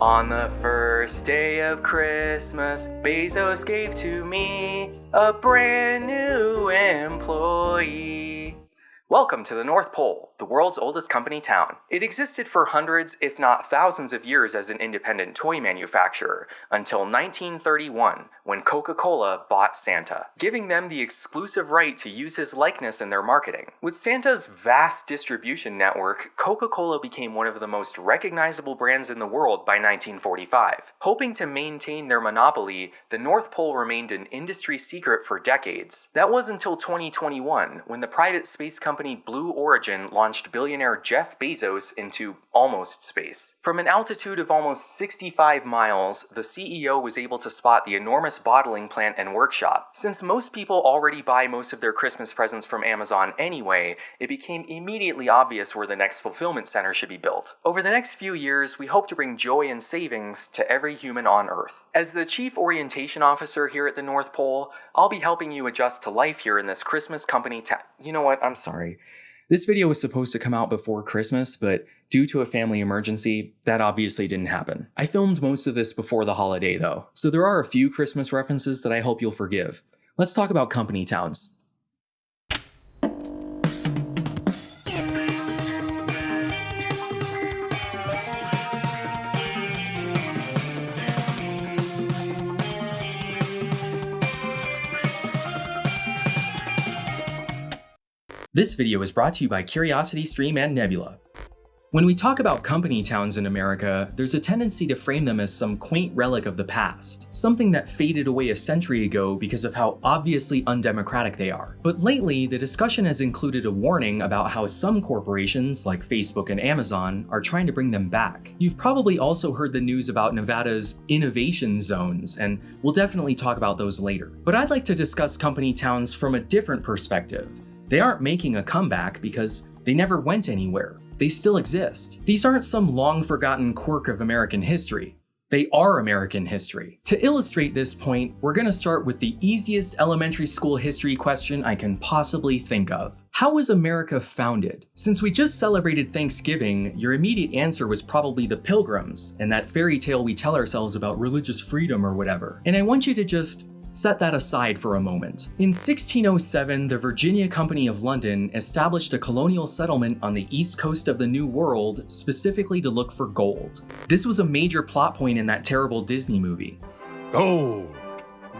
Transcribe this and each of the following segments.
On the first day of Christmas, Bezos gave to me a brand new employee. Welcome to the North Pole, the world's oldest company town. It existed for hundreds, if not thousands of years as an independent toy manufacturer, until 1931, when Coca-Cola bought Santa, giving them the exclusive right to use his likeness in their marketing. With Santa's vast distribution network, Coca-Cola became one of the most recognizable brands in the world by 1945. Hoping to maintain their monopoly, the North Pole remained an industry secret for decades. That was until 2021, when the private space company Blue Origin launched billionaire Jeff Bezos into almost space. From an altitude of almost 65 miles, the CEO was able to spot the enormous bottling plant and workshop. Since most people already buy most of their Christmas presents from Amazon anyway, it became immediately obvious where the next fulfillment center should be built. Over the next few years, we hope to bring joy and savings to every human on Earth. As the Chief Orientation Officer here at the North Pole, I'll be helping you adjust to life here in this Christmas company ta- You know what? I'm sorry. This video was supposed to come out before Christmas, but due to a family emergency, that obviously didn't happen. I filmed most of this before the holiday though, so there are a few Christmas references that I hope you'll forgive. Let's talk about company towns. This video is brought to you by CuriosityStream and Nebula. When we talk about company towns in America, there's a tendency to frame them as some quaint relic of the past, something that faded away a century ago because of how obviously undemocratic they are. But lately, the discussion has included a warning about how some corporations, like Facebook and Amazon, are trying to bring them back. You've probably also heard the news about Nevada's innovation zones, and we'll definitely talk about those later. But I'd like to discuss company towns from a different perspective, they aren't making a comeback because they never went anywhere. They still exist. These aren't some long forgotten quirk of American history. They are American history. To illustrate this point, we're gonna start with the easiest elementary school history question I can possibly think of. How was America founded? Since we just celebrated Thanksgiving, your immediate answer was probably the Pilgrims, and that fairy tale we tell ourselves about religious freedom or whatever. And I want you to just Set that aside for a moment. In 1607, the Virginia Company of London established a colonial settlement on the east coast of the New World specifically to look for gold. This was a major plot point in that terrible Disney movie. Gold!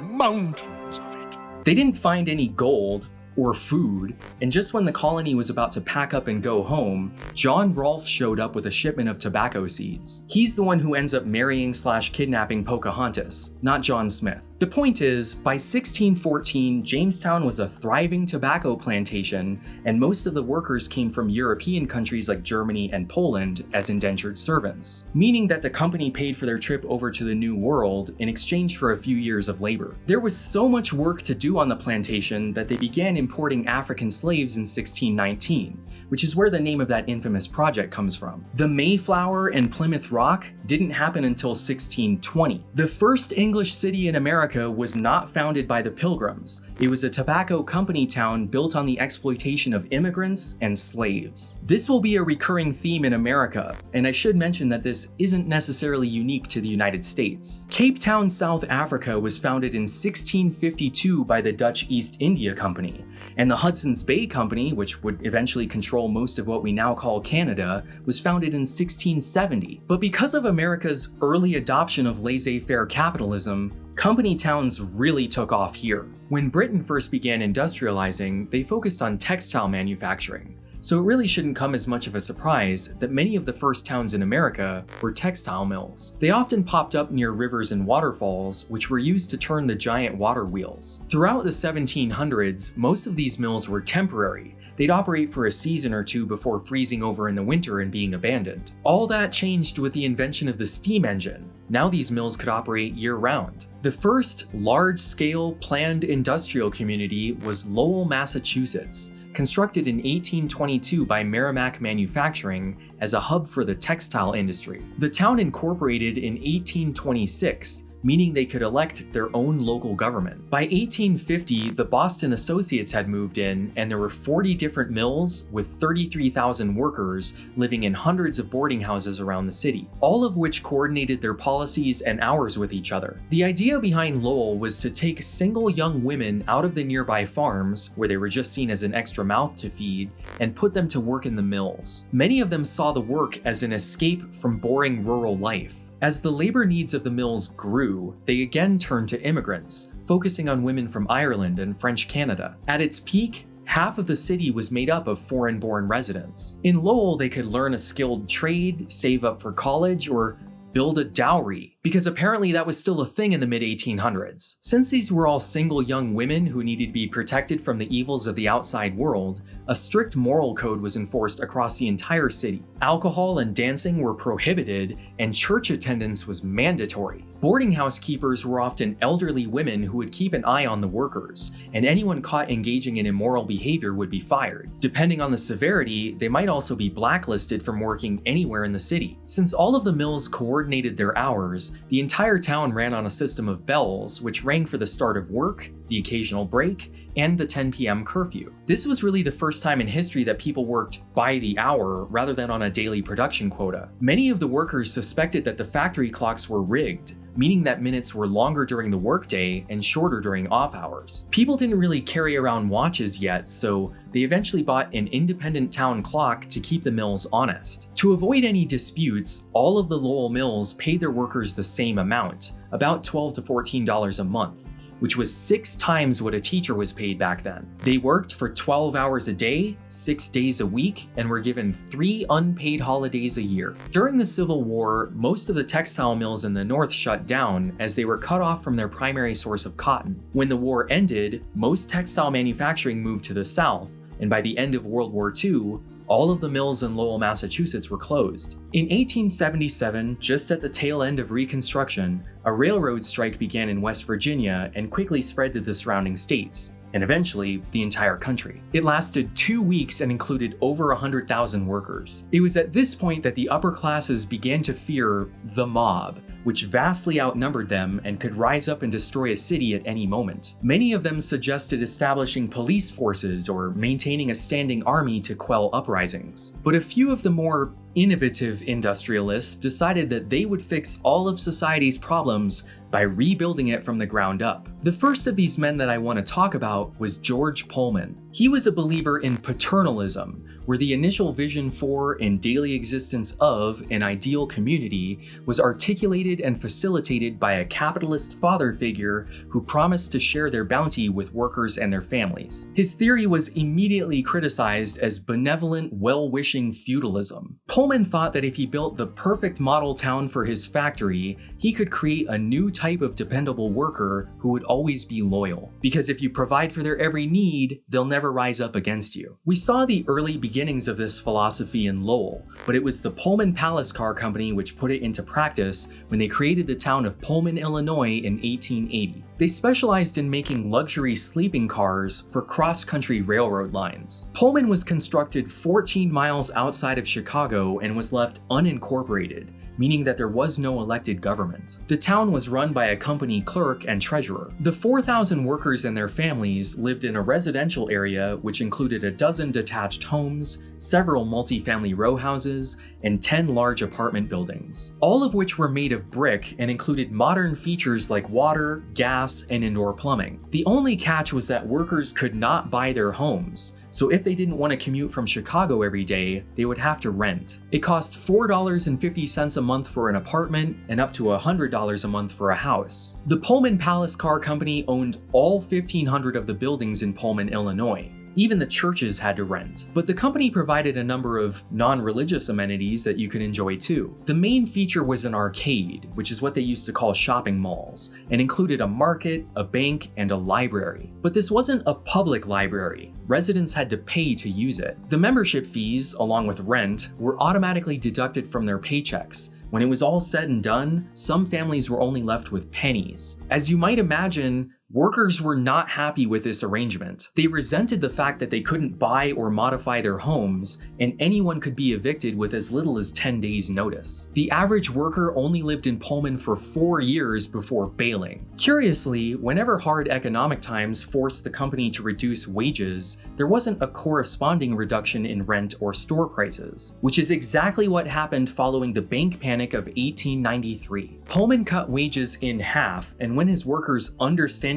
Mountains of it. They didn't find any gold, or food, and just when the colony was about to pack up and go home, John Rolfe showed up with a shipment of tobacco seeds. He's the one who ends up marrying slash kidnapping Pocahontas, not John Smith. The point is, by 1614, Jamestown was a thriving tobacco plantation, and most of the workers came from European countries like Germany and Poland as indentured servants, meaning that the company paid for their trip over to the New World in exchange for a few years of labor. There was so much work to do on the plantation that they began importing African slaves in 1619, which is where the name of that infamous project comes from. The Mayflower and Plymouth Rock didn't happen until 1620. The first English city in America was not founded by the Pilgrims. It was a tobacco company town built on the exploitation of immigrants and slaves. This will be a recurring theme in America, and I should mention that this isn't necessarily unique to the United States. Cape Town, South Africa was founded in 1652 by the Dutch East India Company, and the Hudson's Bay Company, which would eventually control most of what we now call Canada, was founded in 1670. But because of America's early adoption of laissez-faire capitalism, company towns really took off here. When Britain first began industrializing, they focused on textile manufacturing, so it really shouldn't come as much of a surprise that many of the first towns in America were textile mills. They often popped up near rivers and waterfalls, which were used to turn the giant water wheels. Throughout the 1700s, most of these mills were temporary, They'd operate for a season or two before freezing over in the winter and being abandoned. All that changed with the invention of the steam engine. Now these mills could operate year-round. The first large-scale planned industrial community was Lowell, Massachusetts constructed in 1822 by Merrimack Manufacturing as a hub for the textile industry. The town incorporated in 1826, meaning they could elect their own local government. By 1850, the Boston Associates had moved in, and there were 40 different mills with 33,000 workers living in hundreds of boarding houses around the city, all of which coordinated their policies and hours with each other. The idea behind Lowell was to take single young women out of the nearby farms, where they were just seen as an extra mouth to feed, and put them to work in the mills. Many of them saw the work as an escape from boring rural life. As the labor needs of the mills grew, they again turned to immigrants, focusing on women from Ireland and French Canada. At its peak, half of the city was made up of foreign-born residents. In Lowell, they could learn a skilled trade, save up for college, or build a dowry, because apparently that was still a thing in the mid 1800s. Since these were all single young women who needed to be protected from the evils of the outside world, a strict moral code was enforced across the entire city. Alcohol and dancing were prohibited, and church attendance was mandatory. Boarding house keepers were often elderly women who would keep an eye on the workers, and anyone caught engaging in immoral behavior would be fired. Depending on the severity, they might also be blacklisted from working anywhere in the city. Since all of the mills coordinated their hours, the entire town ran on a system of bells which rang for the start of work, the occasional break, and the 10 p.m. curfew. This was really the first time in history that people worked by the hour rather than on a daily production quota. Many of the workers suspected that the factory clocks were rigged, meaning that minutes were longer during the workday and shorter during off hours. People didn't really carry around watches yet, so they eventually bought an independent town clock to keep the mills honest. To avoid any disputes, all of the Lowell mills paid their workers the same amount, about 12 to $14 a month which was six times what a teacher was paid back then. They worked for 12 hours a day, six days a week, and were given three unpaid holidays a year. During the Civil War, most of the textile mills in the North shut down as they were cut off from their primary source of cotton. When the war ended, most textile manufacturing moved to the South, and by the end of World War II, all of the mills in Lowell, Massachusetts were closed. In 1877, just at the tail end of Reconstruction, a railroad strike began in West Virginia and quickly spread to the surrounding states and eventually the entire country. It lasted two weeks and included over 100,000 workers. It was at this point that the upper classes began to fear the mob, which vastly outnumbered them and could rise up and destroy a city at any moment. Many of them suggested establishing police forces or maintaining a standing army to quell uprisings. But a few of the more innovative industrialists decided that they would fix all of society's problems by rebuilding it from the ground up. The first of these men that I want to talk about was George Pullman. He was a believer in paternalism, where the initial vision for and daily existence of an ideal community was articulated and facilitated by a capitalist father figure who promised to share their bounty with workers and their families. His theory was immediately criticized as benevolent, well-wishing feudalism. Pullman thought that if he built the perfect model town for his factory, he could create a new type of dependable worker who would always be loyal. Because if you provide for their every need, they'll never rise up against you. We saw the early beginnings of this philosophy in Lowell, but it was the Pullman Palace Car Company which put it into practice when they created the town of Pullman, Illinois in 1880. They specialized in making luxury sleeping cars for cross-country railroad lines. Pullman was constructed 14 miles outside of Chicago and was left unincorporated, meaning that there was no elected government. The town was run by a company clerk and treasurer. The 4,000 workers and their families lived in a residential area which included a dozen detached homes, several multifamily row houses, and 10 large apartment buildings, all of which were made of brick and included modern features like water, gas, and indoor plumbing. The only catch was that workers could not buy their homes, so if they didn't want to commute from Chicago every day, they would have to rent. It cost $4.50 a month for an apartment and up to $100 a month for a house. The Pullman Palace Car Company owned all 1,500 of the buildings in Pullman, Illinois. Even the churches had to rent. But the company provided a number of non-religious amenities that you could enjoy too. The main feature was an arcade, which is what they used to call shopping malls, and included a market, a bank, and a library. But this wasn't a public library. Residents had to pay to use it. The membership fees, along with rent, were automatically deducted from their paychecks, when it was all said and done, some families were only left with pennies. As you might imagine, Workers were not happy with this arrangement. They resented the fact that they couldn't buy or modify their homes, and anyone could be evicted with as little as 10 days notice. The average worker only lived in Pullman for four years before bailing. Curiously, whenever hard economic times forced the company to reduce wages, there wasn't a corresponding reduction in rent or store prices, which is exactly what happened following the bank panic of 1893. Pullman cut wages in half, and when his workers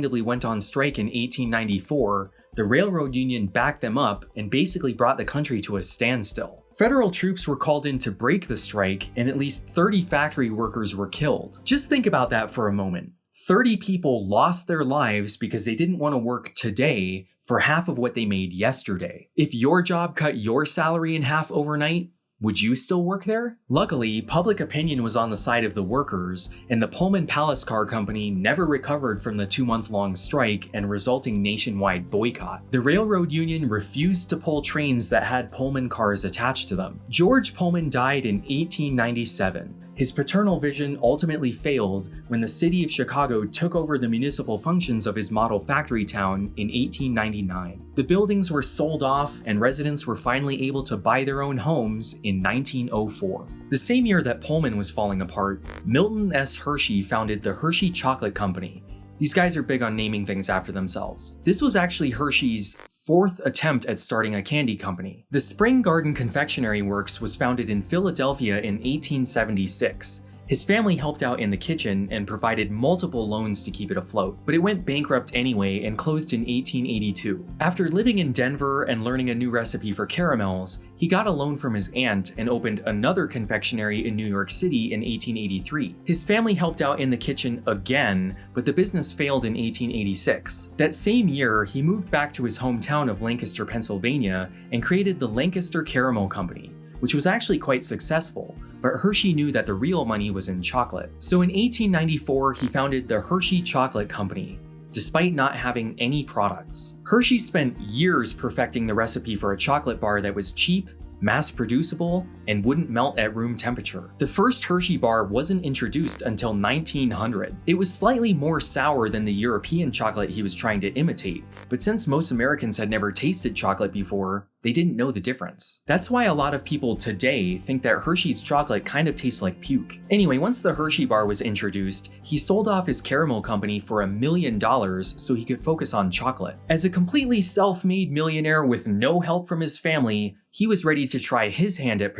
understandably went on strike in 1894, the railroad union backed them up and basically brought the country to a standstill. Federal troops were called in to break the strike, and at least 30 factory workers were killed. Just think about that for a moment. 30 people lost their lives because they didn't want to work today for half of what they made yesterday. If your job cut your salary in half overnight, would you still work there? Luckily, public opinion was on the side of the workers, and the Pullman Palace Car Company never recovered from the two month long strike and resulting nationwide boycott. The railroad union refused to pull trains that had Pullman cars attached to them. George Pullman died in 1897. His paternal vision ultimately failed when the city of Chicago took over the municipal functions of his model factory town in 1899. The buildings were sold off and residents were finally able to buy their own homes in 1904. The same year that Pullman was falling apart, Milton S. Hershey founded the Hershey Chocolate Company. These guys are big on naming things after themselves. This was actually Hershey's fourth attempt at starting a candy company. The Spring Garden Confectionery Works was founded in Philadelphia in 1876. His family helped out in the kitchen and provided multiple loans to keep it afloat, but it went bankrupt anyway and closed in 1882. After living in Denver and learning a new recipe for caramels, he got a loan from his aunt and opened another confectionery in New York City in 1883. His family helped out in the kitchen again, but the business failed in 1886. That same year, he moved back to his hometown of Lancaster, Pennsylvania, and created the Lancaster Caramel Company, which was actually quite successful, but Hershey knew that the real money was in chocolate. So in 1894, he founded the Hershey Chocolate Company, despite not having any products. Hershey spent years perfecting the recipe for a chocolate bar that was cheap, mass producible, and wouldn't melt at room temperature. The first Hershey bar wasn't introduced until 1900. It was slightly more sour than the European chocolate he was trying to imitate, but since most Americans had never tasted chocolate before, they didn't know the difference. That's why a lot of people today think that Hershey's chocolate kind of tastes like puke. Anyway, once the Hershey bar was introduced, he sold off his caramel company for a million dollars so he could focus on chocolate. As a completely self-made millionaire with no help from his family, he was ready to try his hand at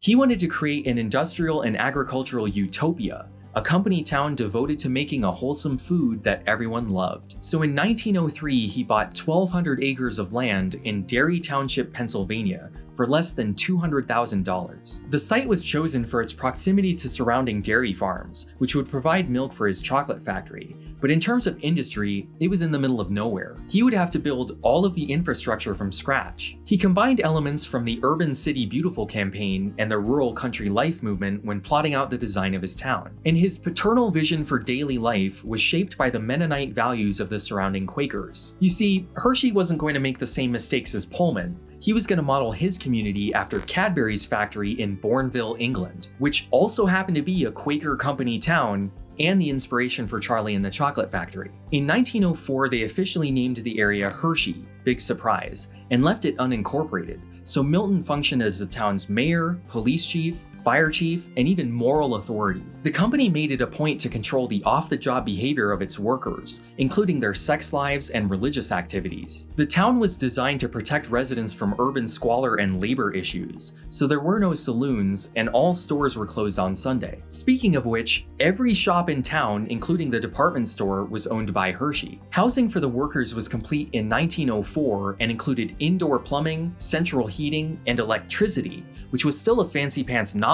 He wanted to create an industrial and agricultural utopia, a company town devoted to making a wholesome food that everyone loved. So in 1903, he bought 1,200 acres of land in Derry Township, Pennsylvania, for less than $200,000. The site was chosen for its proximity to surrounding dairy farms, which would provide milk for his chocolate factory, but in terms of industry, it was in the middle of nowhere. He would have to build all of the infrastructure from scratch. He combined elements from the Urban City Beautiful campaign and the Rural Country Life movement when plotting out the design of his town. And his paternal vision for daily life was shaped by the Mennonite values of the surrounding Quakers. You see, Hershey wasn't going to make the same mistakes as Pullman, he was going to model his community after Cadbury's factory in Bournville, England, which also happened to be a Quaker company town and the inspiration for Charlie and the Chocolate Factory. In 1904, they officially named the area Hershey, big surprise, and left it unincorporated, so Milton functioned as the town's mayor, police chief, fire chief, and even moral authority. The company made it a point to control the off-the-job behavior of its workers, including their sex lives and religious activities. The town was designed to protect residents from urban squalor and labor issues, so there were no saloons and all stores were closed on Sunday. Speaking of which, every shop in town, including the department store, was owned by Hershey. Housing for the workers was complete in 1904 and included indoor plumbing, central heating, and electricity, which was still a fancy pants novelty.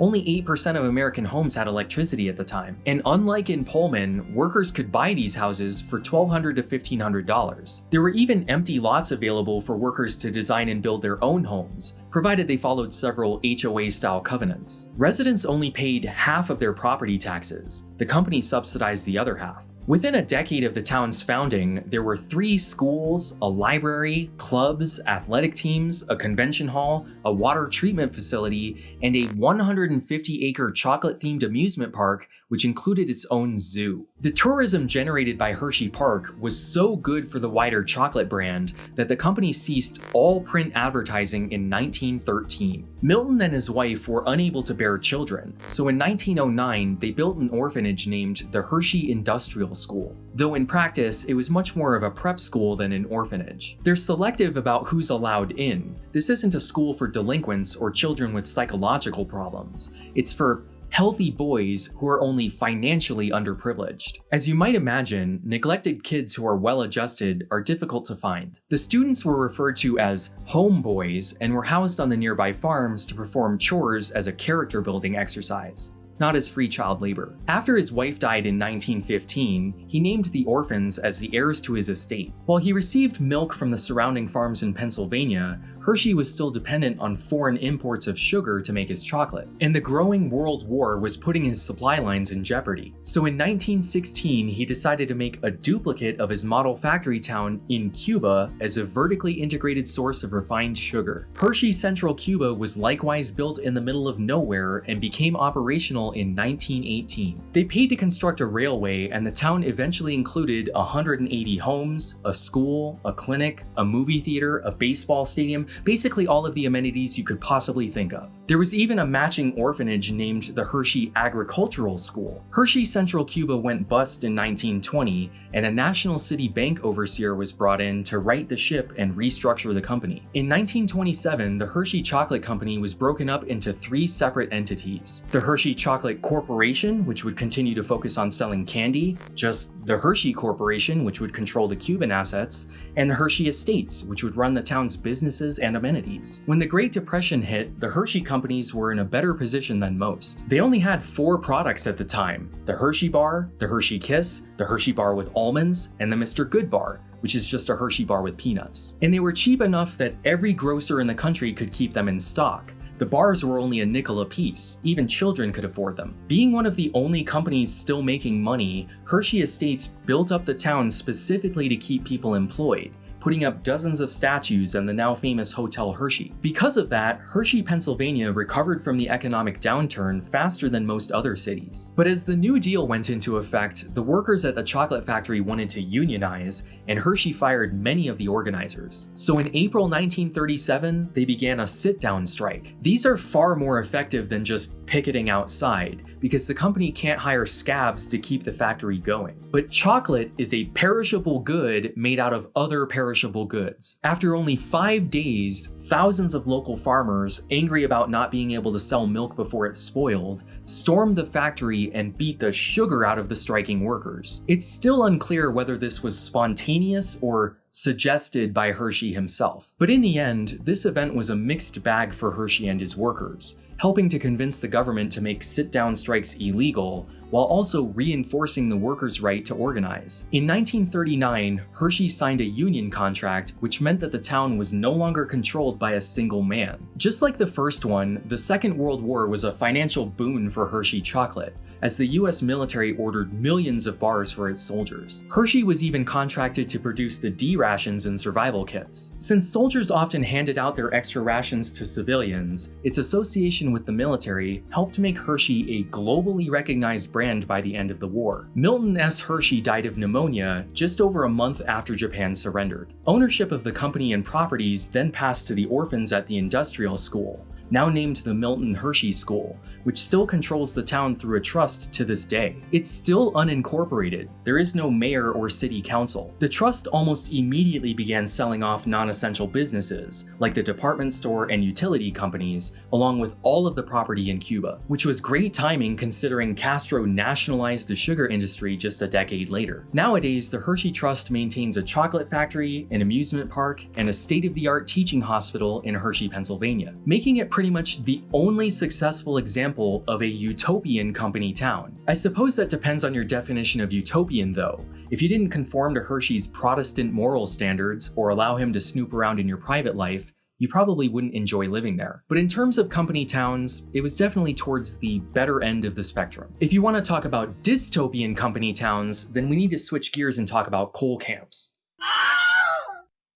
Only 8% of American homes had electricity at the time, and unlike in Pullman, workers could buy these houses for $1,200 to $1,500. There were even empty lots available for workers to design and build their own homes, provided they followed several HOA-style covenants. Residents only paid half of their property taxes. The company subsidized the other half. Within a decade of the town's founding, there were three schools, a library, clubs, athletic teams, a convention hall, a water treatment facility, and a 150-acre chocolate-themed amusement park which included its own zoo. The tourism generated by Hershey Park was so good for the wider chocolate brand that the company ceased all print advertising in 1913. Milton and his wife were unable to bear children, so in 1909 they built an orphanage named the Hershey Industrial School. Though in practice, it was much more of a prep school than an orphanage. They're selective about who's allowed in. This isn't a school for delinquents or children with psychological problems. It's for healthy boys who are only financially underprivileged. As you might imagine, neglected kids who are well adjusted are difficult to find. The students were referred to as homeboys and were housed on the nearby farms to perform chores as a character building exercise not as free child labor. After his wife died in 1915, he named the orphans as the heirs to his estate. While he received milk from the surrounding farms in Pennsylvania, Hershey was still dependent on foreign imports of sugar to make his chocolate, and the growing World War was putting his supply lines in jeopardy. So in 1916, he decided to make a duplicate of his model factory town in Cuba as a vertically integrated source of refined sugar. Hershey Central Cuba was likewise built in the middle of nowhere and became operational in 1918. They paid to construct a railway and the town eventually included 180 homes, a school, a clinic, a movie theater, a baseball stadium, basically all of the amenities you could possibly think of. There was even a matching orphanage named the Hershey Agricultural School. Hershey Central Cuba went bust in 1920, and a National City Bank overseer was brought in to right the ship and restructure the company. In 1927, the Hershey Chocolate Company was broken up into three separate entities. The Hershey Chocolate Corporation, which would continue to focus on selling candy, just the Hershey Corporation, which would control the Cuban assets, and the Hershey Estates, which would run the town's businesses and amenities. When the Great Depression hit, the Hershey companies were in a better position than most. They only had four products at the time, the Hershey Bar, the Hershey Kiss, the Hershey Bar with almonds, and the Mr. Goodbar, which is just a Hershey bar with peanuts. And they were cheap enough that every grocer in the country could keep them in stock. The bars were only a nickel a piece, even children could afford them. Being one of the only companies still making money, Hershey Estates built up the town specifically to keep people employed, putting up dozens of statues and the now famous Hotel Hershey. Because of that, Hershey, Pennsylvania recovered from the economic downturn faster than most other cities. But as the New Deal went into effect, the workers at the chocolate factory wanted to unionize, and Hershey fired many of the organizers. So in April 1937, they began a sit-down strike. These are far more effective than just picketing outside, because the company can't hire scabs to keep the factory going. But chocolate is a perishable good made out of other perishable goods. After only five days, thousands of local farmers, angry about not being able to sell milk before it's spoiled, stormed the factory and beat the sugar out of the striking workers. It's still unclear whether this was spontaneous or suggested by Hershey himself. But in the end, this event was a mixed bag for Hershey and his workers helping to convince the government to make sit-down strikes illegal, while also reinforcing the workers' right to organize. In 1939, Hershey signed a union contract which meant that the town was no longer controlled by a single man. Just like the first one, the Second World War was a financial boon for Hershey Chocolate, as the US military ordered millions of bars for its soldiers. Hershey was even contracted to produce the D rations and survival kits. Since soldiers often handed out their extra rations to civilians, its association with the military helped make Hershey a globally recognized brand by the end of the war. Milton S. Hershey died of pneumonia just over a month after Japan surrendered. Ownership of the company and properties then passed to the orphans at the industrial school, now named the Milton Hershey School, which still controls the town through a trust to this day. It's still unincorporated. There is no mayor or city council. The trust almost immediately began selling off non-essential businesses, like the department store and utility companies, along with all of the property in Cuba, which was great timing considering Castro nationalized the sugar industry just a decade later. Nowadays, the Hershey Trust maintains a chocolate factory, an amusement park, and a state-of-the-art teaching hospital in Hershey, Pennsylvania, making it pretty much the only successful example of a utopian company town. I suppose that depends on your definition of utopian though. If you didn't conform to Hershey's Protestant moral standards or allow him to snoop around in your private life, you probably wouldn't enjoy living there. But in terms of company towns, it was definitely towards the better end of the spectrum. If you want to talk about dystopian company towns, then we need to switch gears and talk about coal camps.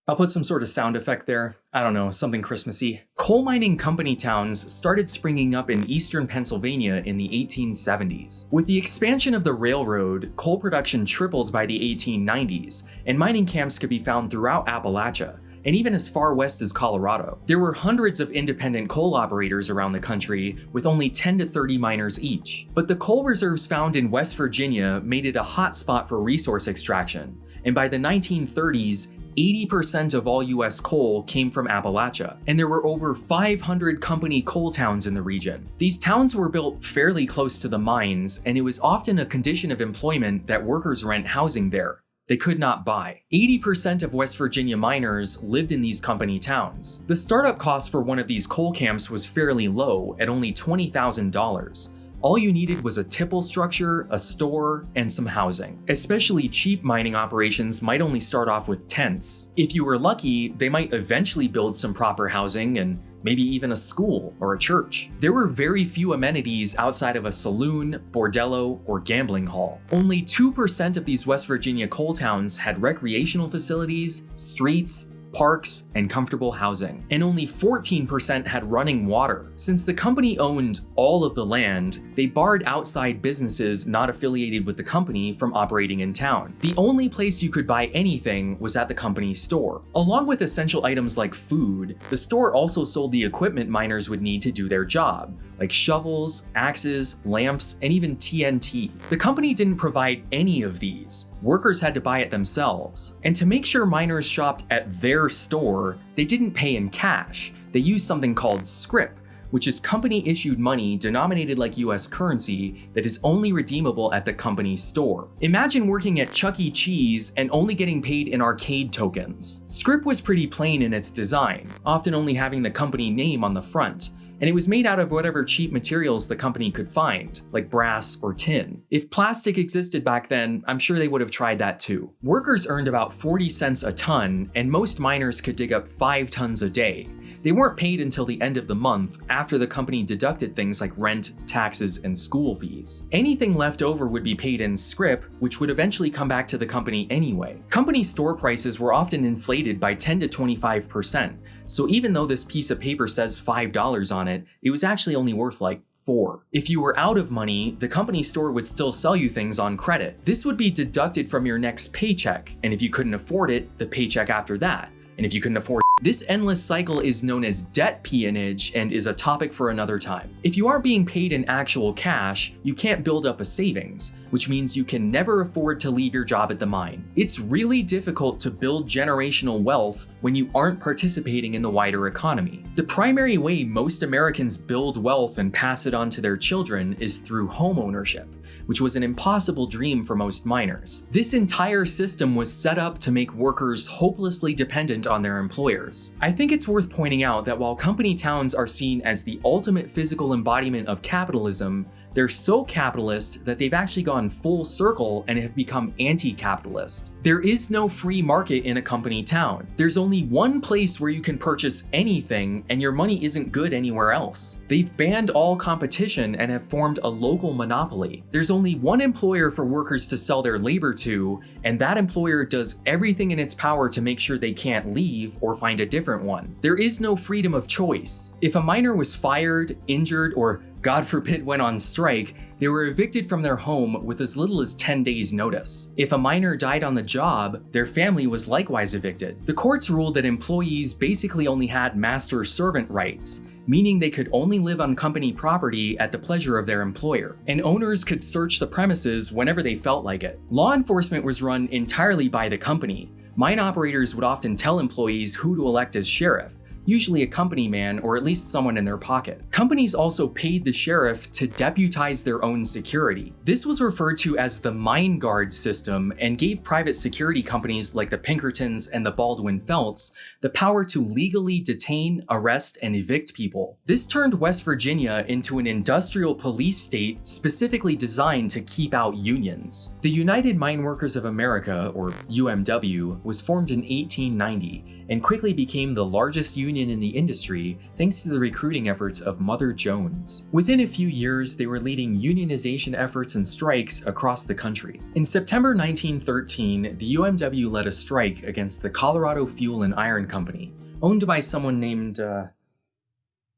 I'll put some sort of sound effect there. I don't know, something Christmassy. Coal mining company towns started springing up in eastern Pennsylvania in the 1870s. With the expansion of the railroad, coal production tripled by the 1890s, and mining camps could be found throughout Appalachia and even as far west as Colorado. There were hundreds of independent coal operators around the country, with only 10 to 30 miners each. But the coal reserves found in West Virginia made it a hotspot for resource extraction, and by the 1930s, 80% of all US coal came from Appalachia, and there were over 500 company coal towns in the region. These towns were built fairly close to the mines, and it was often a condition of employment that workers rent housing there. They could not buy. 80% of West Virginia miners lived in these company towns. The startup cost for one of these coal camps was fairly low at only $20,000 all you needed was a tipple structure, a store, and some housing. Especially cheap mining operations might only start off with tents. If you were lucky, they might eventually build some proper housing and maybe even a school or a church. There were very few amenities outside of a saloon, bordello, or gambling hall. Only 2% of these West Virginia coal towns had recreational facilities, streets, parks, and comfortable housing, and only 14% had running water. Since the company owned all of the land, they barred outside businesses not affiliated with the company from operating in town. The only place you could buy anything was at the company's store. Along with essential items like food, the store also sold the equipment miners would need to do their job, like shovels, axes, lamps, and even TNT. The company didn't provide any of these. Workers had to buy it themselves. And to make sure miners shopped at their store, they didn't pay in cash. They used something called scrip, which is company issued money denominated like US currency that is only redeemable at the company's store. Imagine working at Chuck E. Cheese and only getting paid in arcade tokens. Scrip was pretty plain in its design, often only having the company name on the front, and it was made out of whatever cheap materials the company could find, like brass or tin. If plastic existed back then, I'm sure they would have tried that too. Workers earned about 40 cents a ton, and most miners could dig up 5 tons a day. They weren't paid until the end of the month after the company deducted things like rent, taxes, and school fees. Anything left over would be paid in scrip, which would eventually come back to the company anyway. Company store prices were often inflated by 10 to 25%, so even though this piece of paper says $5 on it, it was actually only worth like 4. If you were out of money, the company store would still sell you things on credit. This would be deducted from your next paycheck, and if you couldn't afford it, the paycheck after that. And if you couldn't afford this endless cycle is known as debt peonage and is a topic for another time. If you aren't being paid in actual cash, you can't build up a savings, which means you can never afford to leave your job at the mine. It's really difficult to build generational wealth when you aren't participating in the wider economy. The primary way most Americans build wealth and pass it on to their children is through home ownership which was an impossible dream for most miners. This entire system was set up to make workers hopelessly dependent on their employers. I think it's worth pointing out that while company towns are seen as the ultimate physical embodiment of capitalism, they're so capitalist that they've actually gone full circle and have become anti-capitalist. There is no free market in a company town. There's only one place where you can purchase anything and your money isn't good anywhere else. They've banned all competition and have formed a local monopoly. There's only one employer for workers to sell their labor to, and that employer does everything in its power to make sure they can't leave or find a different one. There is no freedom of choice. If a miner was fired, injured, or God forbid went on strike, they were evicted from their home with as little as 10 days notice. If a miner died on the job, their family was likewise evicted. The courts ruled that employees basically only had master-servant rights, meaning they could only live on company property at the pleasure of their employer, and owners could search the premises whenever they felt like it. Law enforcement was run entirely by the company. Mine operators would often tell employees who to elect as sheriff, usually a company man or at least someone in their pocket. Companies also paid the sheriff to deputize their own security. This was referred to as the Mine Guard system and gave private security companies like the Pinkertons and the Baldwin Felts the power to legally detain, arrest, and evict people. This turned West Virginia into an industrial police state specifically designed to keep out unions. The United Mine Workers of America, or UMW, was formed in 1890 and quickly became the largest union in the industry thanks to the recruiting efforts of Mother Jones. Within a few years, they were leading unionization efforts and strikes across the country. In September 1913, the UMW led a strike against the Colorado Fuel and Iron Company, owned by someone named, uh,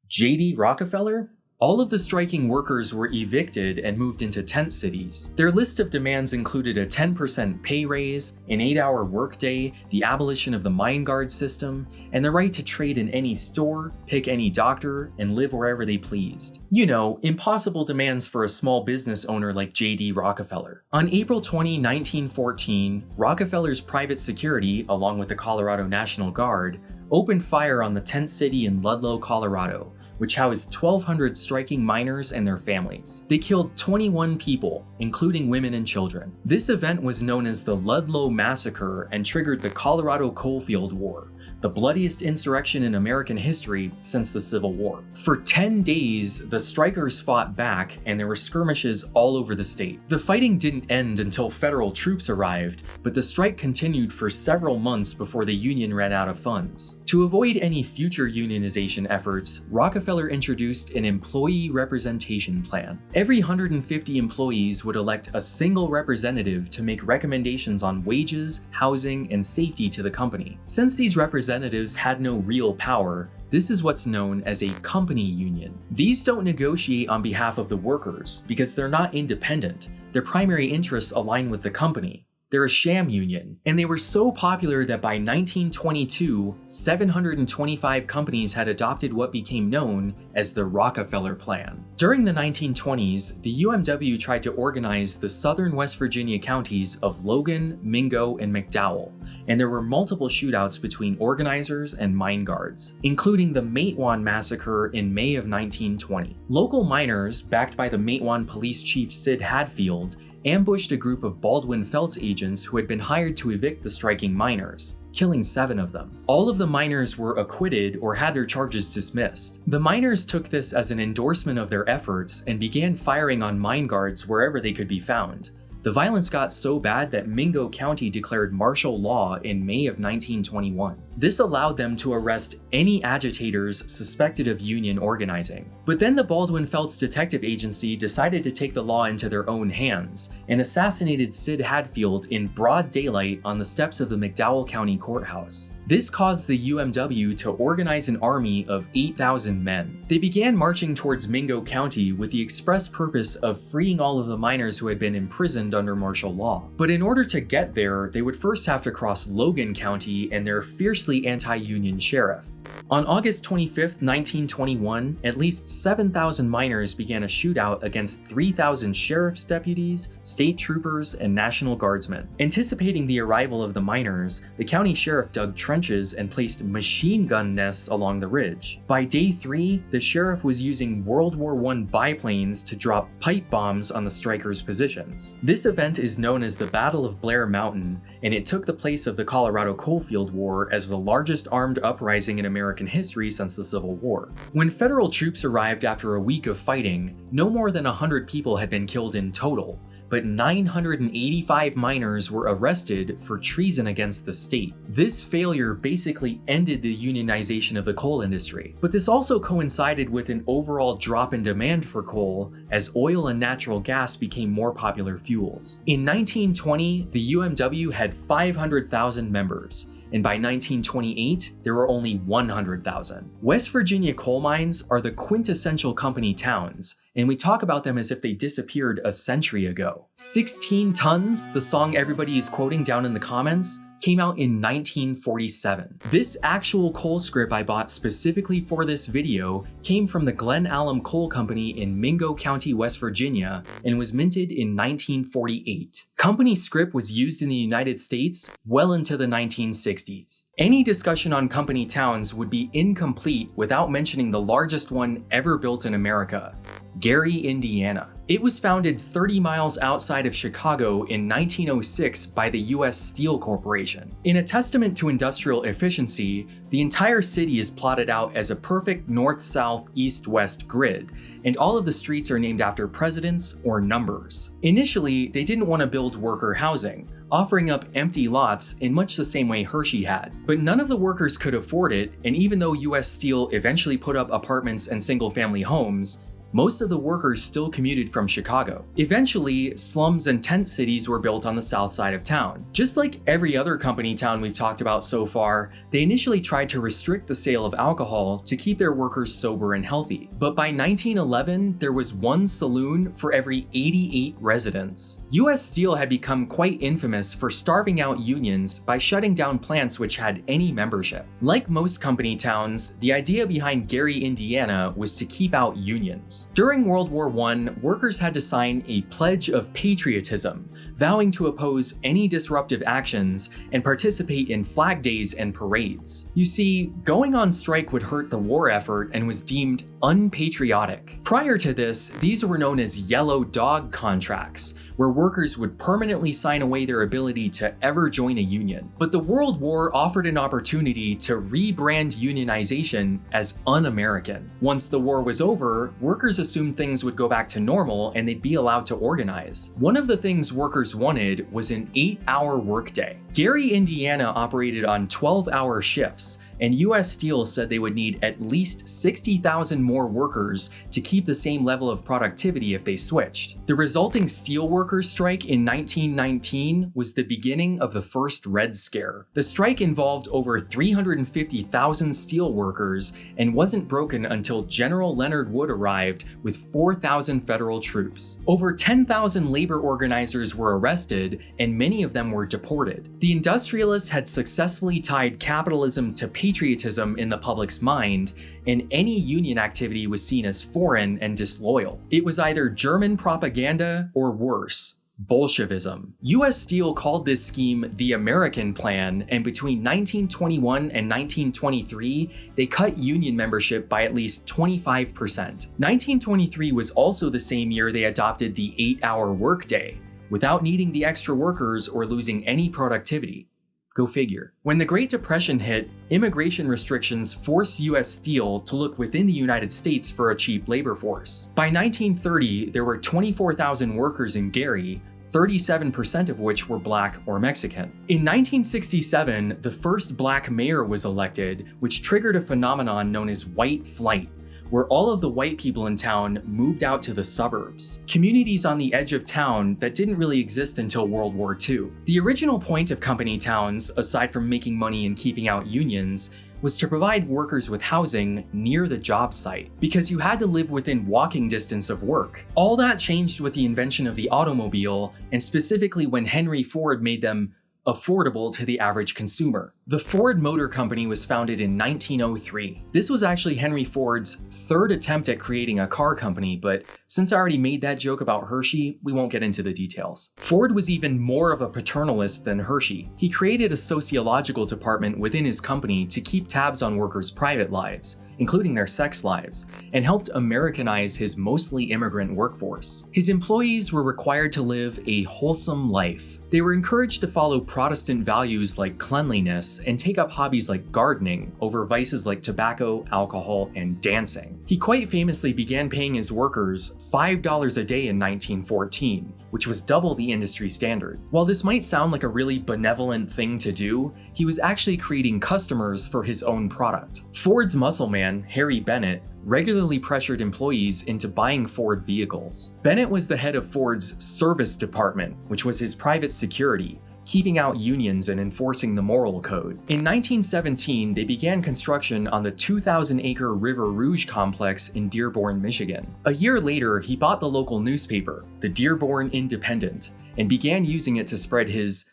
J.D. Rockefeller? All of the striking workers were evicted and moved into tent cities. Their list of demands included a 10% pay raise, an 8-hour workday, the abolition of the mine guard system, and the right to trade in any store, pick any doctor, and live wherever they pleased. You know, impossible demands for a small business owner like J.D. Rockefeller. On April 20, 1914, Rockefeller's private security, along with the Colorado National Guard, opened fire on the tent city in Ludlow, Colorado, which housed 1,200 striking miners and their families. They killed 21 people, including women and children. This event was known as the Ludlow Massacre and triggered the Colorado Coalfield War, the bloodiest insurrection in American history since the Civil War. For 10 days, the strikers fought back and there were skirmishes all over the state. The fighting didn't end until federal troops arrived, but the strike continued for several months before the union ran out of funds. To avoid any future unionization efforts, Rockefeller introduced an employee representation plan. Every 150 employees would elect a single representative to make recommendations on wages, housing, and safety to the company. Since these representatives had no real power, this is what's known as a company union. These don't negotiate on behalf of the workers because they're not independent. Their primary interests align with the company. They're a sham union, and they were so popular that by 1922, 725 companies had adopted what became known as the Rockefeller Plan. During the 1920s, the UMW tried to organize the southern West Virginia counties of Logan, Mingo, and McDowell, and there were multiple shootouts between organizers and mine guards, including the Matewan Massacre in May of 1920. Local miners, backed by the Matewan Police Chief Sid Hatfield, ambushed a group of Baldwin Felts agents who had been hired to evict the striking miners, killing seven of them. All of the miners were acquitted or had their charges dismissed. The miners took this as an endorsement of their efforts and began firing on mine guards wherever they could be found, the violence got so bad that Mingo County declared martial law in May of 1921. This allowed them to arrest any agitators suspected of union organizing. But then the Baldwin Felts Detective Agency decided to take the law into their own hands and assassinated Sid Hatfield in broad daylight on the steps of the McDowell County Courthouse. This caused the UMW to organize an army of 8,000 men. They began marching towards Mingo County with the express purpose of freeing all of the miners who had been imprisoned under martial law. But in order to get there, they would first have to cross Logan County and their fiercely anti-union sheriff. On August 25, 1921, at least 7,000 miners began a shootout against 3,000 sheriff's deputies, state troopers, and National Guardsmen. Anticipating the arrival of the miners, the county sheriff dug trenches and placed machine gun nests along the ridge. By day 3, the sheriff was using World War I biplanes to drop pipe bombs on the strikers' positions. This event is known as the Battle of Blair Mountain, and it took the place of the Colorado Coalfield War as the largest armed uprising in American history since the Civil War. When federal troops arrived after a week of fighting, no more than 100 people had been killed in total, but 985 miners were arrested for treason against the state. This failure basically ended the unionization of the coal industry, but this also coincided with an overall drop in demand for coal as oil and natural gas became more popular fuels. In 1920, the UMW had 500,000 members, and by 1928, there were only 100,000. West Virginia coal mines are the quintessential company towns, and we talk about them as if they disappeared a century ago. 16 tons, the song everybody is quoting down in the comments, came out in 1947. This actual coal script I bought specifically for this video came from the Glen Alum Coal Company in Mingo County, West Virginia, and was minted in 1948. Company script was used in the United States well into the 1960s. Any discussion on company towns would be incomplete without mentioning the largest one ever built in America, Gary, Indiana. It was founded 30 miles outside of Chicago in 1906 by the US Steel Corporation. In a testament to industrial efficiency, the entire city is plotted out as a perfect north-south, east-west grid, and all of the streets are named after presidents or numbers. Initially, they didn't want to build worker housing, offering up empty lots in much the same way Hershey had. But none of the workers could afford it, and even though US Steel eventually put up apartments and single family homes, most of the workers still commuted from Chicago. Eventually, slums and tent cities were built on the south side of town. Just like every other company town we've talked about so far, they initially tried to restrict the sale of alcohol to keep their workers sober and healthy. But by 1911, there was one saloon for every 88 residents. US Steel had become quite infamous for starving out unions by shutting down plants which had any membership. Like most company towns, the idea behind Gary, Indiana was to keep out unions. During World War I, workers had to sign a Pledge of Patriotism, vowing to oppose any disruptive actions and participate in flag days and parades. You see, going on strike would hurt the war effort and was deemed unpatriotic. Prior to this, these were known as yellow dog contracts, where workers would permanently sign away their ability to ever join a union. But the World War offered an opportunity to rebrand unionization as un-American. Once the war was over, workers assumed things would go back to normal and they'd be allowed to organize. One of the things workers wanted was an 8-hour workday. Gary, Indiana operated on 12-hour shifts, and US Steel said they would need at least 60,000 more workers to keep the same level of productivity if they switched. The resulting steelworkers strike in 1919 was the beginning of the first Red Scare. The strike involved over 350,000 steelworkers and wasn't broken until General Leonard Wood arrived with 4,000 federal troops. Over 10,000 labor organizers were arrested and many of them were deported. The industrialists had successfully tied capitalism to patriotism in the public's mind, and any union activity was seen as foreign and disloyal. It was either German propaganda or worse. Bolshevism. US Steel called this scheme the American Plan, and between 1921 and 1923, they cut union membership by at least 25%. 1923 was also the same year they adopted the 8-hour workday, without needing the extra workers or losing any productivity. Go figure. When the Great Depression hit, immigration restrictions forced US Steel to look within the United States for a cheap labor force. By 1930, there were 24,000 workers in Gary, 37% of which were black or Mexican. In 1967, the first black mayor was elected, which triggered a phenomenon known as white flight, where all of the white people in town moved out to the suburbs, communities on the edge of town that didn't really exist until World War II. The original point of company towns, aside from making money and keeping out unions, was to provide workers with housing near the job site, because you had to live within walking distance of work. All that changed with the invention of the automobile, and specifically when Henry Ford made them affordable to the average consumer. The Ford Motor Company was founded in 1903. This was actually Henry Ford's third attempt at creating a car company, but since I already made that joke about Hershey, we won't get into the details. Ford was even more of a paternalist than Hershey. He created a sociological department within his company to keep tabs on workers' private lives, including their sex lives, and helped Americanize his mostly immigrant workforce. His employees were required to live a wholesome life. They were encouraged to follow Protestant values like cleanliness and take up hobbies like gardening over vices like tobacco, alcohol, and dancing. He quite famously began paying his workers $5 a day in 1914, which was double the industry standard. While this might sound like a really benevolent thing to do, he was actually creating customers for his own product. Ford's muscle man, Harry Bennett, regularly pressured employees into buying Ford vehicles. Bennett was the head of Ford's service department, which was his private security, keeping out unions and enforcing the moral code. In 1917, they began construction on the 2,000-acre River Rouge complex in Dearborn, Michigan. A year later, he bought the local newspaper, the Dearborn Independent, and began using it to spread his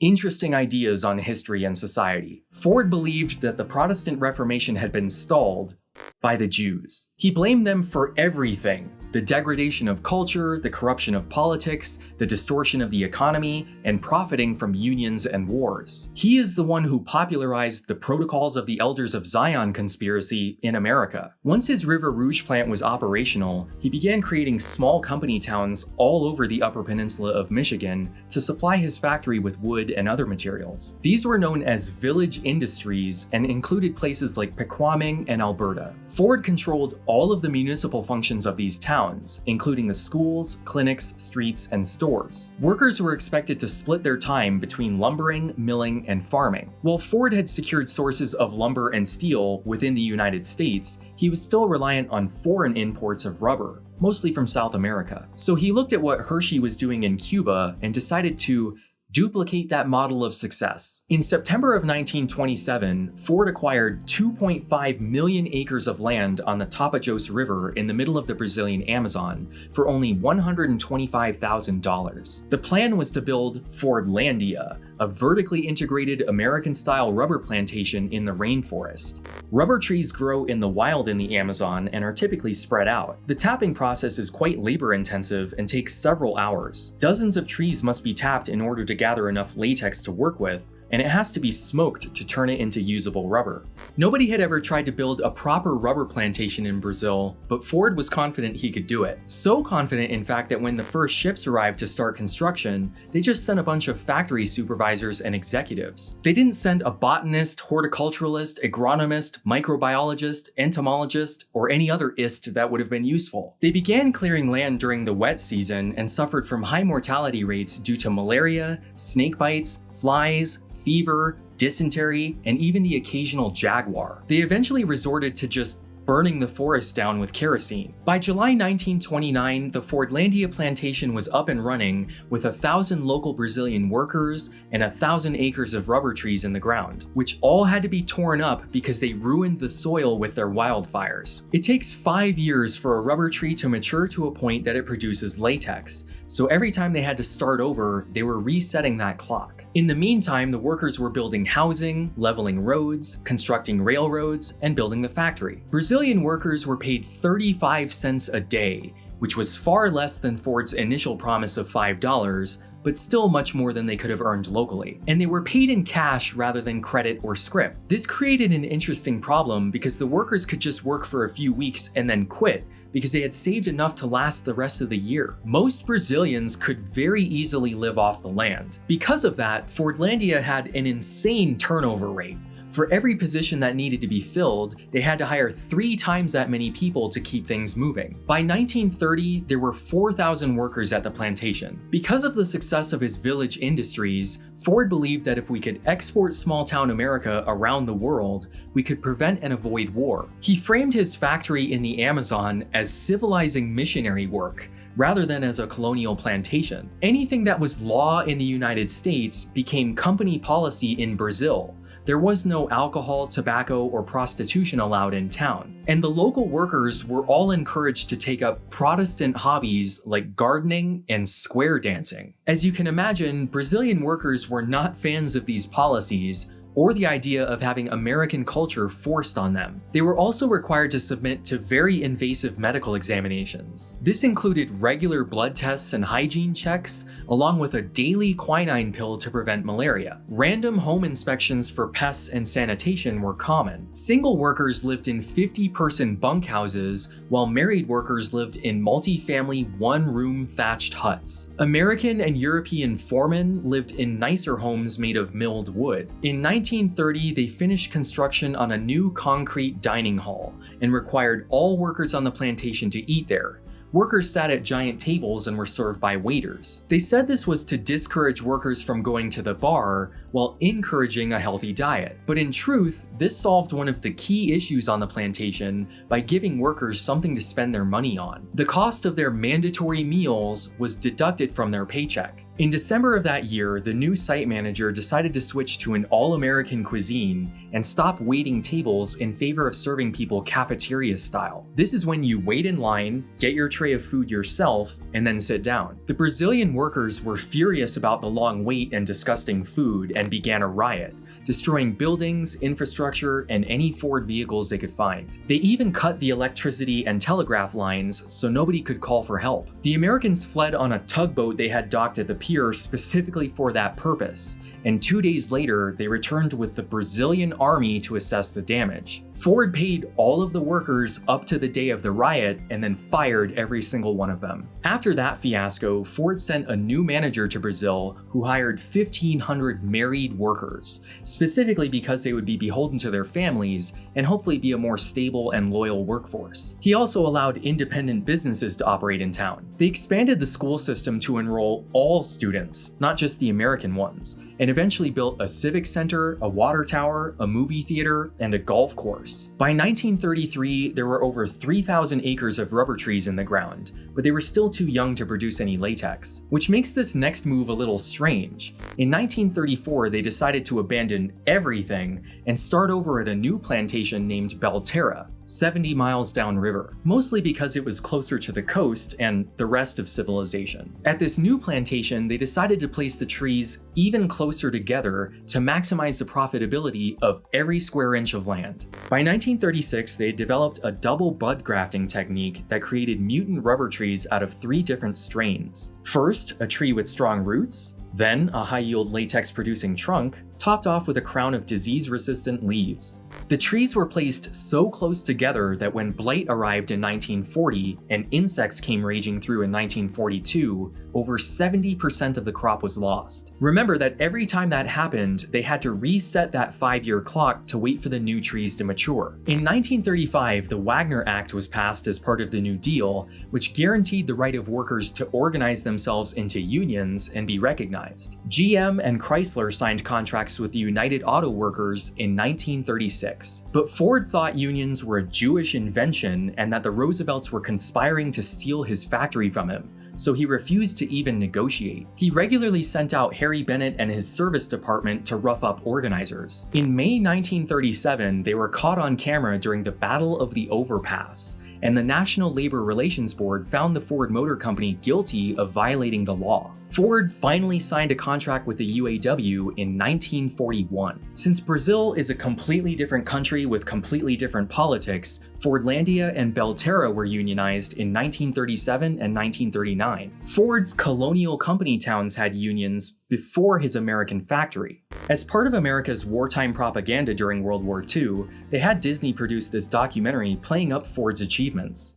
interesting ideas on history and society. Ford believed that the Protestant Reformation had been stalled by the Jews. He blamed them for everything, the degradation of culture, the corruption of politics, the distortion of the economy, and profiting from unions and wars. He is the one who popularized the Protocols of the Elders of Zion conspiracy in America. Once his River Rouge plant was operational, he began creating small company towns all over the Upper Peninsula of Michigan to supply his factory with wood and other materials. These were known as village industries and included places like Pequaming and Alberta. Ford controlled all of the municipal functions of these towns towns, including the schools, clinics, streets, and stores. Workers were expected to split their time between lumbering, milling, and farming. While Ford had secured sources of lumber and steel within the United States, he was still reliant on foreign imports of rubber, mostly from South America. So he looked at what Hershey was doing in Cuba and decided to duplicate that model of success. In September of 1927, Ford acquired 2.5 million acres of land on the Tapajos River in the middle of the Brazilian Amazon for only $125,000. The plan was to build Fordlandia, a vertically integrated American-style rubber plantation in the rainforest. Rubber trees grow in the wild in the Amazon and are typically spread out. The tapping process is quite labor-intensive and takes several hours. Dozens of trees must be tapped in order to gather enough latex to work with, and it has to be smoked to turn it into usable rubber. Nobody had ever tried to build a proper rubber plantation in Brazil, but Ford was confident he could do it. So confident, in fact, that when the first ships arrived to start construction, they just sent a bunch of factory supervisors and executives. They didn't send a botanist, horticulturalist, agronomist, microbiologist, entomologist, or any other ist that would have been useful. They began clearing land during the wet season and suffered from high mortality rates due to malaria, snake bites, flies, fever, dysentery, and even the occasional jaguar. They eventually resorted to just burning the forest down with kerosene. By July 1929, the Fordlandia plantation was up and running with a thousand local Brazilian workers and a thousand acres of rubber trees in the ground, which all had to be torn up because they ruined the soil with their wildfires. It takes five years for a rubber tree to mature to a point that it produces latex, so every time they had to start over, they were resetting that clock. In the meantime, the workers were building housing, leveling roads, constructing railroads, and building the factory. Brazilian workers were paid 35 cents a day, which was far less than Ford's initial promise of $5, but still much more than they could have earned locally. And they were paid in cash rather than credit or scrip. This created an interesting problem because the workers could just work for a few weeks and then quit, because they had saved enough to last the rest of the year. Most Brazilians could very easily live off the land. Because of that, Fordlandia had an insane turnover rate. For every position that needed to be filled, they had to hire three times that many people to keep things moving. By 1930, there were 4,000 workers at the plantation. Because of the success of his village industries, Ford believed that if we could export small-town America around the world, we could prevent and avoid war. He framed his factory in the Amazon as civilizing missionary work, rather than as a colonial plantation. Anything that was law in the United States became company policy in Brazil, there was no alcohol, tobacco, or prostitution allowed in town. And the local workers were all encouraged to take up Protestant hobbies like gardening and square dancing. As you can imagine, Brazilian workers were not fans of these policies, or the idea of having American culture forced on them. They were also required to submit to very invasive medical examinations. This included regular blood tests and hygiene checks, along with a daily quinine pill to prevent malaria. Random home inspections for pests and sanitation were common. Single workers lived in 50-person bunkhouses, while married workers lived in multi-family one-room thatched huts. American and European foremen lived in nicer homes made of milled wood. In 1930, they finished construction on a new concrete dining hall and required all workers on the plantation to eat there. Workers sat at giant tables and were served by waiters. They said this was to discourage workers from going to the bar while encouraging a healthy diet. But in truth, this solved one of the key issues on the plantation by giving workers something to spend their money on. The cost of their mandatory meals was deducted from their paycheck. In December of that year, the new site manager decided to switch to an all-American cuisine and stop waiting tables in favor of serving people cafeteria style. This is when you wait in line, get your tray of food yourself, and then sit down. The Brazilian workers were furious about the long wait and disgusting food and began a riot destroying buildings, infrastructure, and any Ford vehicles they could find. They even cut the electricity and telegraph lines so nobody could call for help. The Americans fled on a tugboat they had docked at the pier specifically for that purpose, and two days later, they returned with the Brazilian army to assess the damage. Ford paid all of the workers up to the day of the riot and then fired every single one of them. After that fiasco, Ford sent a new manager to Brazil who hired 1,500 married workers, specifically because they would be beholden to their families and hopefully be a more stable and loyal workforce. He also allowed independent businesses to operate in town. They expanded the school system to enroll all students, not just the American ones, and eventually built a civic center, a water tower, a movie theater, and a golf course. By 1933, there were over 3,000 acres of rubber trees in the ground, but they were still too young to produce any latex, which makes this next move a little strange. In 1934, they decided to abandon everything and start over at a new plantation named Belterra, 70 miles downriver, mostly because it was closer to the coast and the rest of civilization. At this new plantation, they decided to place the trees even closer together to maximize the profitability of every square inch of land. By 1936, they had developed a double bud grafting technique that created mutant rubber trees out of three different strains. First, a tree with strong roots, then a high-yield latex-producing trunk, topped off with a crown of disease-resistant leaves. The trees were placed so close together that when blight arrived in 1940 and insects came raging through in 1942, over 70% of the crop was lost. Remember that every time that happened, they had to reset that five-year clock to wait for the new trees to mature. In 1935, the Wagner Act was passed as part of the New Deal, which guaranteed the right of workers to organize themselves into unions and be recognized. GM and Chrysler signed contracts with the United Auto Workers in 1936. But Ford thought unions were a Jewish invention and that the Roosevelts were conspiring to steal his factory from him, so he refused to even negotiate. He regularly sent out Harry Bennett and his service department to rough up organizers. In May 1937, they were caught on camera during the Battle of the Overpass, and the National Labor Relations Board found the Ford Motor Company guilty of violating the law. Ford finally signed a contract with the UAW in 1941. Since Brazil is a completely different country with completely different politics, Fordlandia and Belterra were unionized in 1937 and 1939. Ford's colonial company towns had unions before his American factory. As part of America's wartime propaganda during World War II, they had Disney produce this documentary playing up Ford's achievements.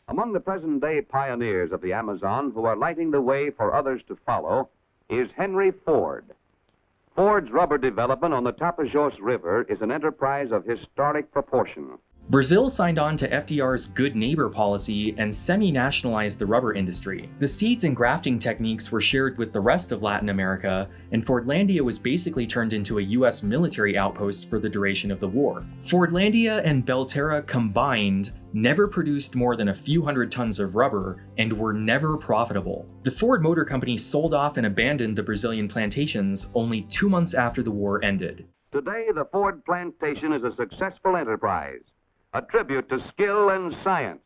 Among the present day pioneers of the Amazon who are lighting the way for others to follow is Henry Ford. Ford's rubber development on the Tapajos River is an enterprise of historic proportion. Brazil signed on to FDR's Good Neighbor policy and semi-nationalized the rubber industry. The seeds and grafting techniques were shared with the rest of Latin America, and Fordlandia was basically turned into a US military outpost for the duration of the war. Fordlandia and Belterra combined never produced more than a few hundred tons of rubber and were never profitable. The Ford Motor Company sold off and abandoned the Brazilian plantations only two months after the war ended. Today, the Ford plantation is a successful enterprise a tribute to skill and science,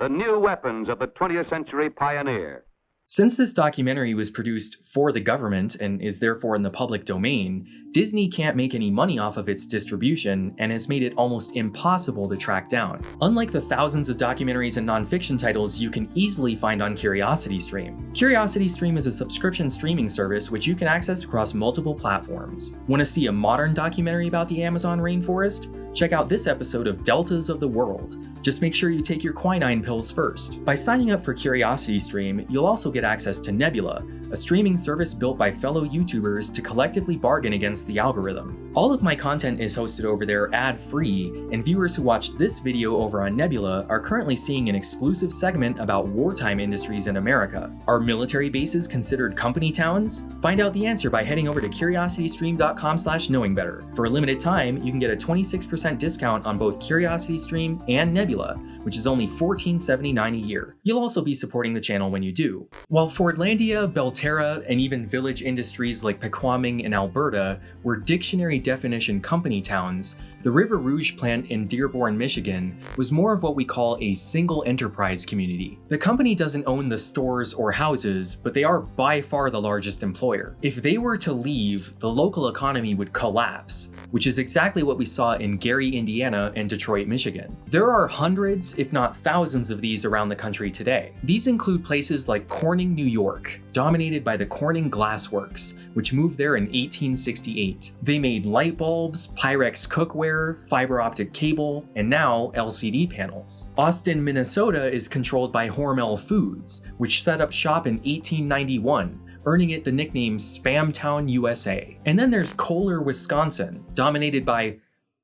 the new weapons of the 20th century pioneer. Since this documentary was produced for the government and is therefore in the public domain, Disney can't make any money off of its distribution and has made it almost impossible to track down. Unlike the thousands of documentaries and nonfiction titles you can easily find on CuriosityStream. CuriosityStream is a subscription streaming service which you can access across multiple platforms. Want to see a modern documentary about the Amazon rainforest? Check out this episode of Deltas of the World. Just make sure you take your quinine pills first. By signing up for CuriosityStream, you'll also get access to Nebula, a streaming service built by fellow YouTubers to collectively bargain against the algorithm. All of my content is hosted over there ad-free, and viewers who watch this video over on Nebula are currently seeing an exclusive segment about wartime industries in America. Are military bases considered company towns? Find out the answer by heading over to curiositystream.com slash knowingbetter. For a limited time, you can get a 26% discount on both CuriosityStream and Nebula, which is only $14.79 a year. You'll also be supporting the channel when you do. While Fordlandia, Belterra, and even village industries like Pequaming in Alberta were dictionary definition company towns, The River Rouge plant in Dearborn, Michigan was more of what we call a single enterprise community. The company doesn't own the stores or houses, but they are by far the largest employer. If they were to leave, the local economy would collapse, which is exactly what we saw in Gary, Indiana and Detroit, Michigan. There are hundreds, if not thousands of these around the country today. These include places like Corning, New York, dominated by the Corning Glass Works, which moved there in 1868. They made light bulbs, Pyrex cookware, fiber optic cable, and now LCD panels. Austin, Minnesota is controlled by Hormel Foods, which set up shop in 1891 earning it the nickname Spamtown, USA. And then there's Kohler, Wisconsin, dominated by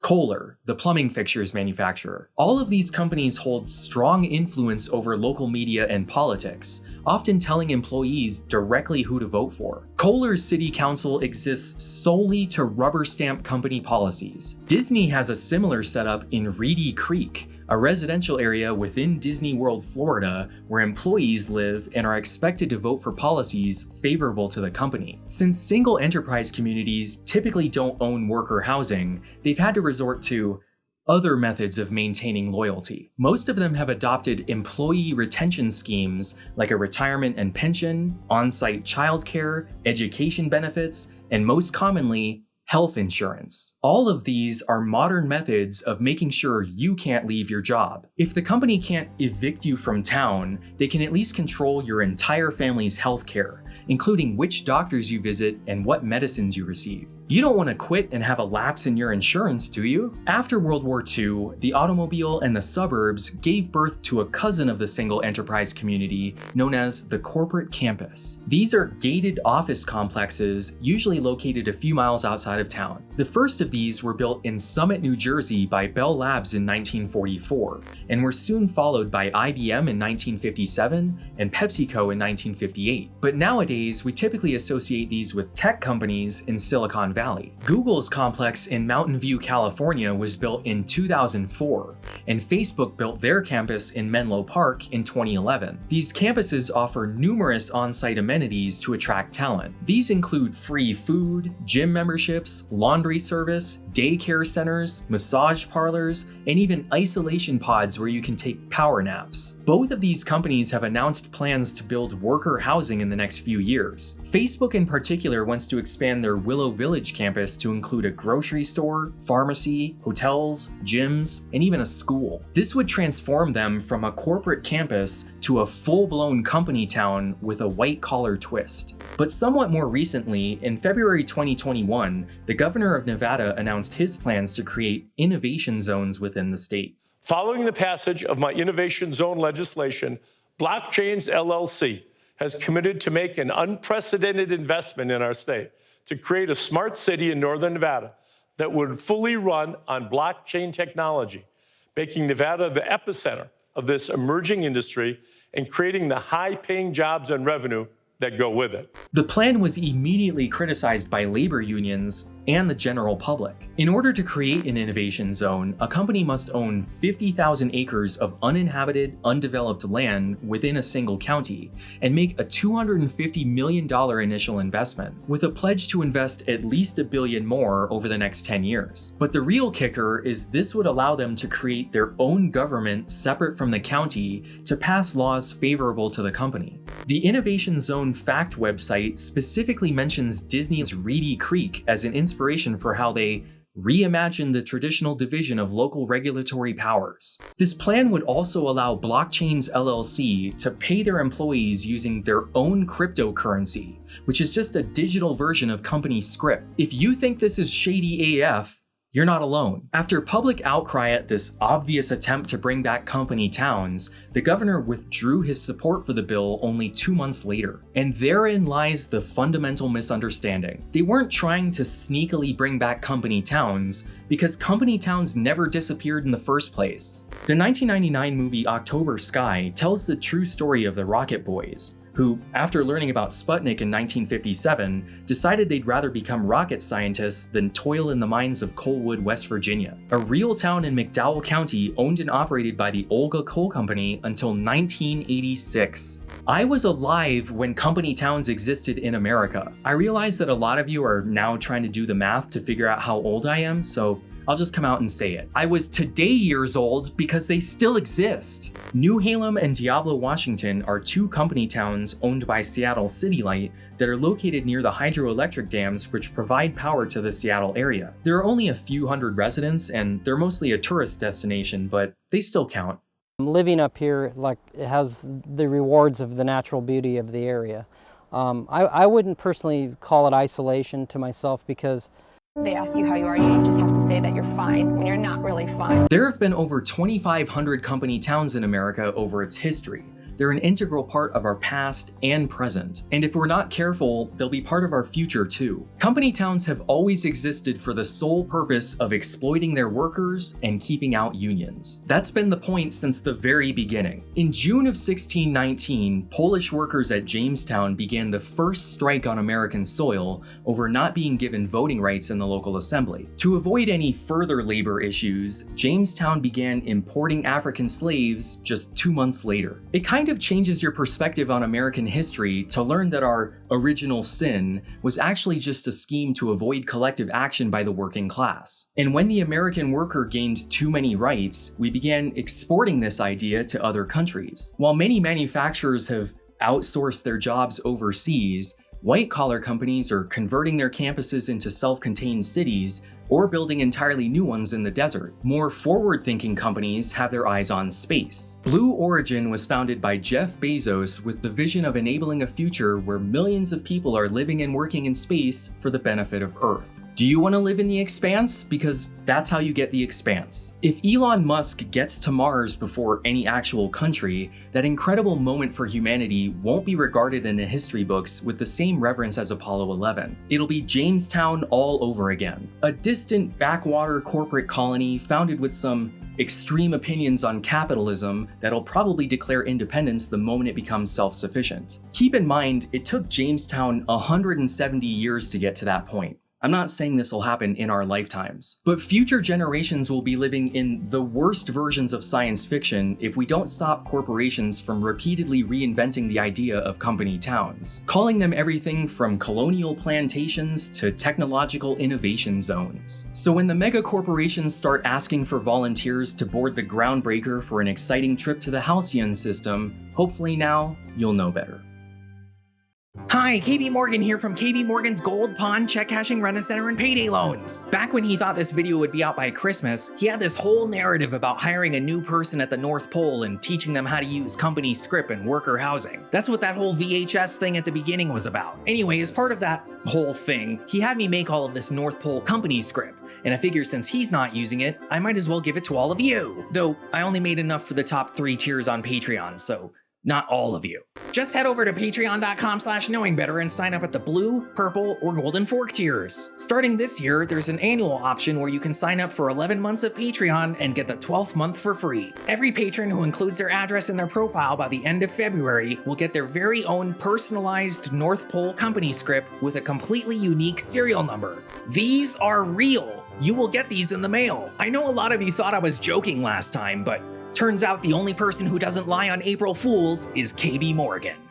Kohler, the plumbing fixtures manufacturer. All of these companies hold strong influence over local media and politics, often telling employees directly who to vote for. Kohler's city council exists solely to rubber stamp company policies. Disney has a similar setup in Reedy Creek, a residential area within Disney World, Florida, where employees live and are expected to vote for policies favorable to the company. Since single enterprise communities typically don't own worker housing, they've had to resort to other methods of maintaining loyalty. Most of them have adopted employee retention schemes like a retirement and pension, on-site childcare, education benefits, and most commonly, health insurance. All of these are modern methods of making sure you can't leave your job. If the company can't evict you from town, they can at least control your entire family's healthcare, including which doctors you visit and what medicines you receive. You don't want to quit and have a lapse in your insurance, do you? After World War II, the automobile and the suburbs gave birth to a cousin of the single enterprise community known as the corporate campus. These are gated office complexes usually located a few miles outside of town. The first of these were built in Summit, New Jersey by Bell Labs in 1944 and were soon followed by IBM in 1957 and PepsiCo in 1958. But nowadays, we typically associate these with tech companies in Silicon Valley. Google's complex in Mountain View, California was built in 2004, and Facebook built their campus in Menlo Park in 2011. These campuses offer numerous on-site amenities to attract talent. These include free food, gym memberships, laundry service, daycare centers, massage parlors, and even isolation pods where you can take power naps. Both of these companies have announced plans to build worker housing in the next few years. Facebook in particular wants to expand their Willow Village campus to include a grocery store, pharmacy, hotels, gyms, and even a school. This would transform them from a corporate campus to a full-blown company town with a white-collar twist. But somewhat more recently, in February 2021, the governor of Nevada announced his plans to create innovation zones within the state. Following the passage of my Innovation Zone legislation, Blockchains LLC has committed to make an unprecedented investment in our state to create a smart city in northern Nevada that would fully run on blockchain technology, making Nevada the epicenter of this emerging industry and creating the high-paying jobs and revenue that go with it. The plan was immediately criticized by labor unions and the general public. In order to create an innovation zone, a company must own 50,000 acres of uninhabited, undeveloped land within a single county and make a $250 million initial investment, with a pledge to invest at least a billion more over the next 10 years. But the real kicker is this would allow them to create their own government separate from the county to pass laws favorable to the company. The Innovation Zone Fact website specifically mentions Disney's Reedy Creek as an inspiration inspiration for how they reimagined the traditional division of local regulatory powers. This plan would also allow Blockchains LLC to pay their employees using their own cryptocurrency, which is just a digital version of company script. If you think this is shady AF, you're not alone. After public outcry at this obvious attempt to bring back company towns, the governor withdrew his support for the bill only two months later. And therein lies the fundamental misunderstanding. They weren't trying to sneakily bring back company towns, because company towns never disappeared in the first place. The 1999 movie October Sky tells the true story of the Rocket Boys, who, after learning about Sputnik in 1957, decided they'd rather become rocket scientists than toil in the mines of Coalwood, West Virginia, a real town in McDowell County owned and operated by the Olga Coal Company until 1986. I was alive when company towns existed in America. I realize that a lot of you are now trying to do the math to figure out how old I am, so I'll just come out and say it. I was today years old because they still exist. Newhalem and Diablo, Washington are two company towns owned by Seattle City Light that are located near the hydroelectric dams which provide power to the Seattle area. There are only a few hundred residents and they're mostly a tourist destination, but they still count. Living up here, like, it has the rewards of the natural beauty of the area. Um, I, I wouldn't personally call it isolation to myself because they ask you how you are, you just have to say that you're fine when you're not really fine. There have been over 2,500 company towns in America over its history. They're an integral part of our past and present, and if we're not careful, they'll be part of our future too. Company towns have always existed for the sole purpose of exploiting their workers and keeping out unions. That's been the point since the very beginning. In June of 1619, Polish workers at Jamestown began the first strike on American soil over not being given voting rights in the local assembly. To avoid any further labor issues, Jamestown began importing African slaves just two months later. It kind kind of changes your perspective on American history to learn that our original sin was actually just a scheme to avoid collective action by the working class. And when the American worker gained too many rights, we began exporting this idea to other countries. While many manufacturers have outsourced their jobs overseas, white collar companies are converting their campuses into self-contained cities or building entirely new ones in the desert. More forward-thinking companies have their eyes on space. Blue Origin was founded by Jeff Bezos with the vision of enabling a future where millions of people are living and working in space for the benefit of Earth. Do you want to live in the expanse? Because that's how you get the expanse. If Elon Musk gets to Mars before any actual country, that incredible moment for humanity won't be regarded in the history books with the same reverence as Apollo 11. It'll be Jamestown all over again. A distant backwater corporate colony founded with some extreme opinions on capitalism that'll probably declare independence the moment it becomes self-sufficient. Keep in mind, it took Jamestown 170 years to get to that point. I'm not saying this will happen in our lifetimes, but future generations will be living in the worst versions of science fiction if we don't stop corporations from repeatedly reinventing the idea of company towns, calling them everything from colonial plantations to technological innovation zones. So when the mega corporations start asking for volunteers to board the groundbreaker for an exciting trip to the Halcyon system, hopefully now you'll know better. Hi, KB Morgan here from KB Morgan's Gold Pawn Check Cashing Rent-A-Center and Payday Loans. Back when he thought this video would be out by Christmas, he had this whole narrative about hiring a new person at the North Pole and teaching them how to use company script and worker housing. That's what that whole VHS thing at the beginning was about. Anyway, as part of that whole thing, he had me make all of this North Pole company script, and I figured since he's not using it, I might as well give it to all of you. Though, I only made enough for the top three tiers on Patreon, so not all of you. Just head over to patreon.com slash knowingbetter and sign up at the blue, purple, or golden fork tiers. Starting this year, there's an annual option where you can sign up for 11 months of Patreon and get the 12th month for free. Every patron who includes their address in their profile by the end of February will get their very own personalized North Pole company script with a completely unique serial number. These are real. You will get these in the mail. I know a lot of you thought I was joking last time, but Turns out the only person who doesn't lie on April Fools is KB Morgan.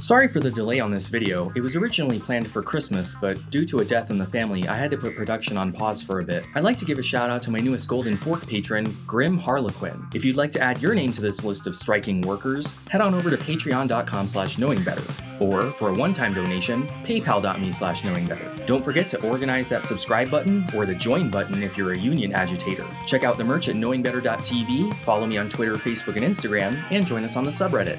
Sorry for the delay on this video, it was originally planned for Christmas, but due to a death in the family, I had to put production on pause for a bit. I'd like to give a shout out to my newest Golden Fork patron, Grim Harlequin. If you'd like to add your name to this list of striking workers, head on over to patreon.com slash knowingbetter, or for a one-time donation, paypal.me slash knowingbetter. Don't forget to organize that subscribe button or the join button if you're a union agitator. Check out the merch at knowingbetter.tv, follow me on Twitter, Facebook, and Instagram, and join us on the subreddit.